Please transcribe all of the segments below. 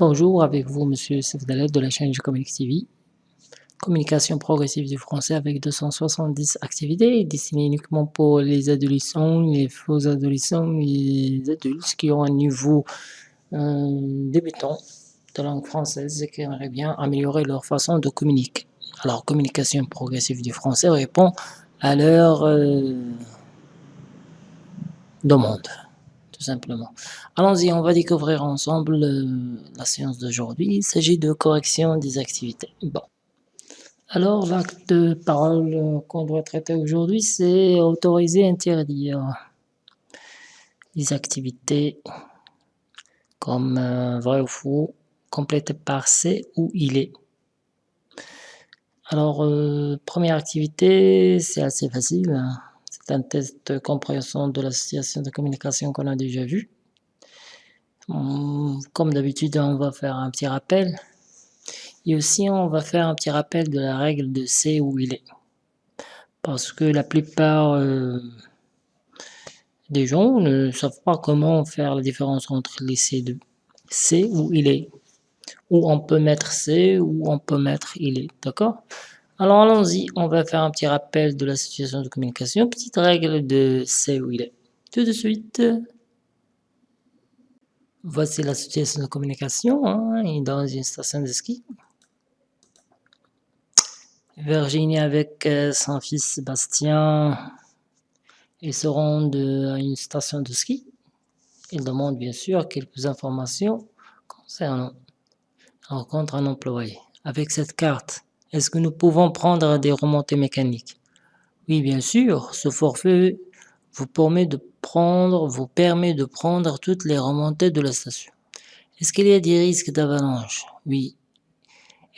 Bonjour, avec vous Monsieur Sefdalet de la chaîne Comic TV. Communication progressive du français avec 270 activités destinées uniquement pour les adolescents, les faux adolescents, les adultes qui ont un niveau euh, débutant de langue française et qui aimeraient bien améliorer leur façon de communiquer. Alors, communication progressive du français répond à leur euh, demande simplement. Allons-y, on va découvrir ensemble euh, la séance d'aujourd'hui. Il s'agit de correction des activités. Bon. Alors, l'acte de parole euh, qu'on doit traiter aujourd'hui, c'est autoriser, interdire les activités comme euh, vrai ou faux, complété par c'est ou il est. Alors, première activité, c'est assez facile. Hein un test de compréhension de l'association de communication qu'on a déjà vu. Hum, comme d'habitude, on va faire un petit rappel. Et aussi, on va faire un petit rappel de la règle de C où il est. Parce que la plupart euh, des gens ne savent pas comment faire la différence entre les C2. C où il est. Où on peut mettre C, ou on peut mettre il est. D'accord? Alors allons-y, on va faire un petit rappel de la situation de communication. Petite règle de c'est où il est. Tout de suite. Voici la situation de communication hein, dans une station de ski. Virginie avec euh, son fils Sébastien, ils se rendent à une station de ski. Ils demandent bien sûr quelques informations concernant rencontre un employé. Avec cette carte, est-ce que nous pouvons prendre des remontées mécaniques? Oui, bien sûr. Ce forfait vous permet de prendre, vous permet de prendre toutes les remontées de la station. Est-ce qu'il y a des risques d'avalanche? Oui.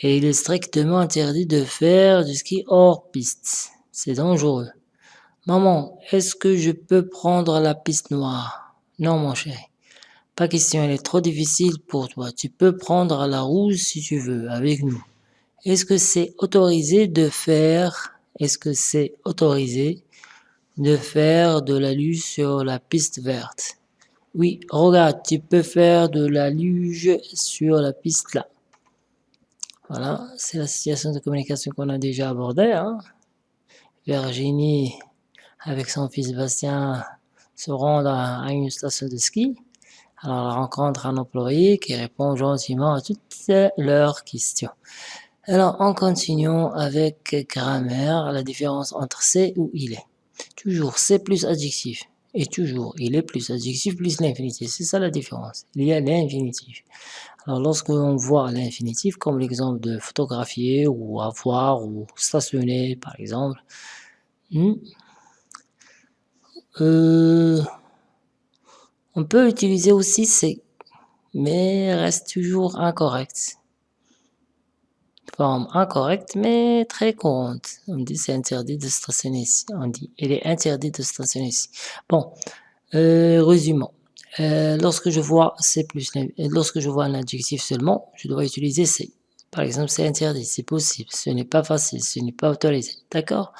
Et il est strictement interdit de faire du ski hors piste. C'est dangereux. Maman, est-ce que je peux prendre la piste noire? Non, mon chéri. Pas question, elle est trop difficile pour toi. Tu peux prendre la rouge si tu veux, avec nous. Est-ce que c'est autorisé de faire, est-ce que c'est autorisé de faire de la luge sur la piste verte? Oui, regarde, tu peux faire de la luge sur la piste là. Voilà, c'est la situation de communication qu'on a déjà abordée. Hein. Virginie, avec son fils Bastien, se rend à une station de ski. Alors, elle rencontre un employé qui répond gentiment à toutes leurs questions. Alors, en continuant avec grammaire, la différence entre c'est ou il est. Toujours c'est plus adjectif. Et toujours, il est plus adjectif plus l'infinitif. C'est ça la différence. Il y a l'infinitif. Alors, lorsque l'on voit l'infinitif, comme l'exemple de photographier ou avoir ou stationner, par exemple, hmm, euh, on peut utiliser aussi c'est, mais reste toujours incorrect forme incorrecte, mais très courante. On dit c'est interdit de stationner ici. On dit il est interdit de stationner ici. Bon, euh, résumons. Euh, lorsque je vois c'est plus, lorsque je vois un adjectif seulement, je dois utiliser c'est. Par exemple, c'est interdit, c'est possible, ce n'est pas facile, ce n'est pas autorisé. D'accord?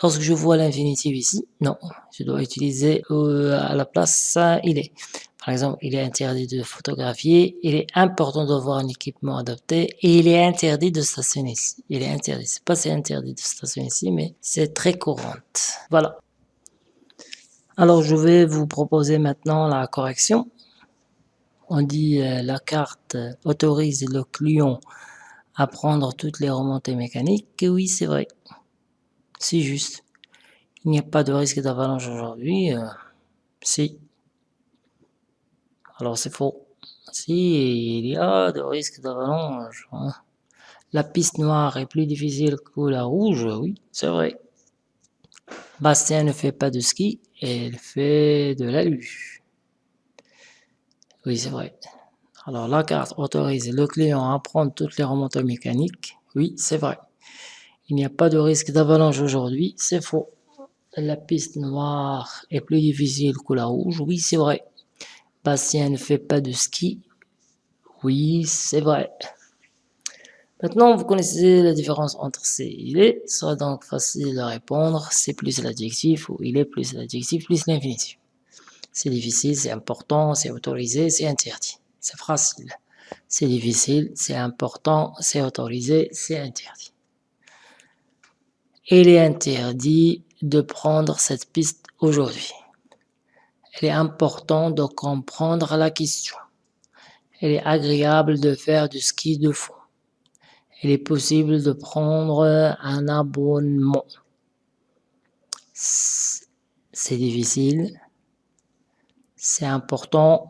Lorsque je vois l'infinitif ici, non, je dois utiliser euh, à la place il est. Par exemple, il est interdit de photographier, il est important d'avoir un équipement adapté et il est interdit de stationner ici. Il est interdit, c'est pas c'est interdit de stationner ici, mais c'est très courante. Voilà. Alors, je vais vous proposer maintenant la correction. On dit euh, la carte autorise le client à prendre toutes les remontées mécaniques. Oui, c'est vrai. C'est juste. Il n'y a pas de risque d'avalanche aujourd'hui. Euh, si. Alors c'est faux. Si, il y a de risques d'avalanche. Hein. La piste noire est plus difficile que la rouge, oui, c'est vrai. Bastien ne fait pas de ski, elle fait de la luge. Oui, c'est vrai. Alors la carte autorise le client à prendre toutes les remontées mécaniques. Oui, c'est vrai. Il n'y a pas de risque d'avalanche aujourd'hui, c'est faux. La piste noire est plus difficile que la rouge. Oui, c'est vrai. Bastien ne fait pas de ski. Oui, c'est vrai. Maintenant, vous connaissez la différence entre c'est et il est. Ce sera donc facile à répondre. C'est plus l'adjectif ou il est plus l'adjectif plus l'infinitif. C'est difficile, c'est important, c'est autorisé, c'est interdit. C'est facile. c'est difficile, c'est important, c'est autorisé, c'est interdit. Il est interdit de prendre cette piste aujourd'hui. Il est important de comprendre la question. Il est agréable de faire du ski de fond. Il est possible de prendre un abonnement. C'est difficile. C'est important.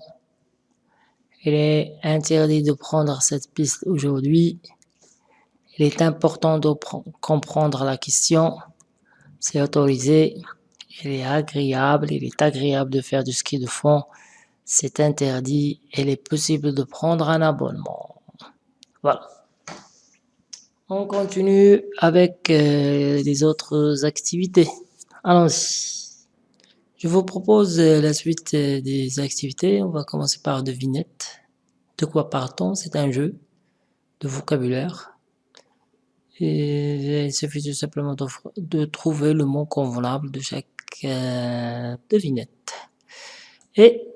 Il est interdit de prendre cette piste aujourd'hui. Il est important de comprendre la question. C'est autorisé. Il est agréable. Il est agréable de faire du ski de fond. C'est interdit. Il est possible de prendre un abonnement. Voilà. On continue avec euh, les autres activités. Allons-y. Je vous propose euh, la suite euh, des activités. On va commencer par devinette. De quoi part-on C'est un jeu de vocabulaire. Et il suffit tout simplement de, trouver le mot convenable de chaque devinette. Et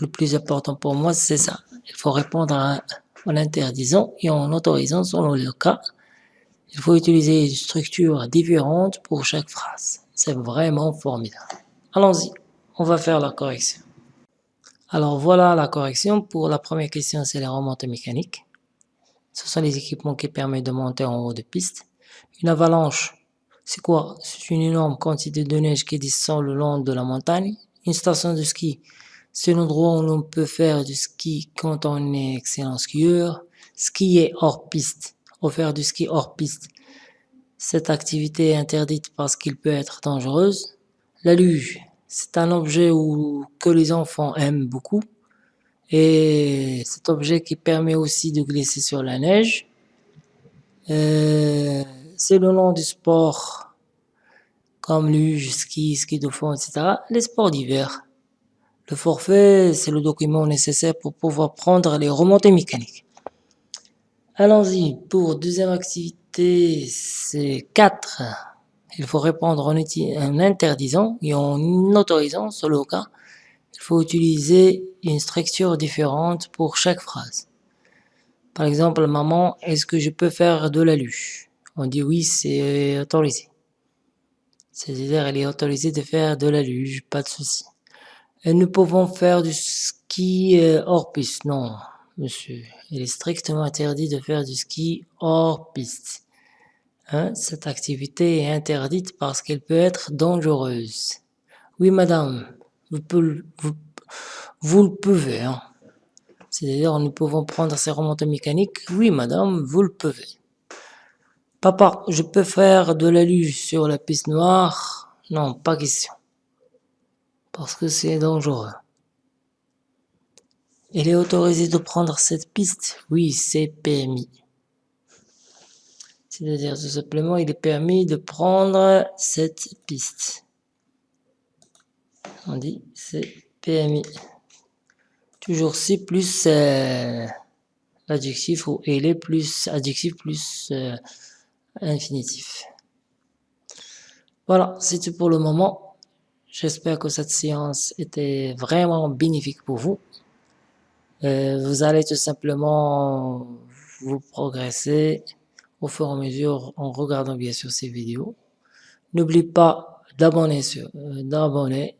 le plus important pour moi, c'est ça. Il faut répondre en interdisant et en autorisant selon le cas il faut utiliser une structure différente pour chaque phrase. C'est vraiment formidable. Allons-y, on va faire la correction. Alors voilà la correction. Pour la première question, c'est les remontées mécaniques. Ce sont les équipements qui permettent de monter en haut de piste. Une avalanche, c'est quoi? C'est une énorme quantité de neige qui descend le long de la montagne. Une station de ski, c'est l'endroit où l'on peut faire du ski quand on est excellent skieur. Skier hors piste, faire du ski hors piste. Cette activité est interdite parce qu'il peut être dangereuse. La luge, c'est un objet où, que les enfants aiment beaucoup. Et cet objet qui permet aussi de glisser sur la neige. Euh, c'est le nom du sport, comme luge, ski, ski de fond, etc. Les sports d'hiver. Le forfait, c'est le document nécessaire pour pouvoir prendre les remontées mécaniques. Allons-y, pour deuxième activité, c'est 4. Il faut répondre en, interdisant et en autorisant, selon le cas. Il faut utiliser une structure différente pour chaque phrase. Par exemple, maman, est-ce que je peux faire de la luge On dit oui, c'est autorisé. C'est-à-dire, elle est autorisée de faire de la luge, pas de souci. Et nous pouvons faire du ski euh, hors piste, non monsieur. Il est strictement interdit de faire du ski hors piste. Hein? Cette activité est interdite parce qu'elle peut être dangereuse. Oui, madame, vous, vous, le pouvez. Hein? C'est-à-dire, nous pouvons prendre ces remontées mécaniques. Oui, madame, vous le pouvez. Papa, je peux faire de la luge sur la piste noire? Non, pas question. Parce que c'est dangereux. Il est autorisé de prendre cette piste? Oui, c'est permis. C'est-à-dire tout simplement, il est permis de prendre cette piste. On dit c'est permis. Toujours si plus euh, l'adjectif ou il est plus adjectif plus euh, infinitif. Voilà, c'est tout pour le moment. J'espère que cette séance était vraiment bénéfique pour vous. Euh, vous allez tout simplement vous progresser au fur et à mesure en regardant bien sûr ces vidéos. N'oubliez pas d'abonner sur euh, d'abonner.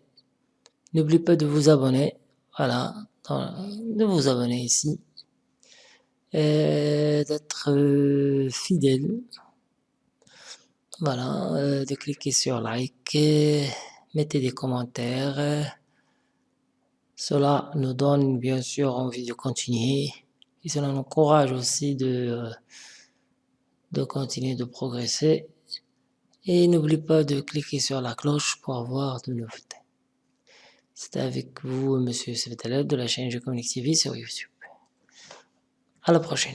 N'oubliez pas de vous abonner. Voilà, de vous abonner ici. D'être euh, fidèle. Voilà, de cliquer sur like. Mettez des commentaires. Cela nous donne bien sûr envie de continuer et cela nous encourage aussi de, de continuer de progresser. Et n'oublie pas de cliquer sur la cloche pour avoir de nouveautés. C'était avec vous, Monsieur Svetaleb de la chaîne Je Communique TV sur YouTube. À la prochaine.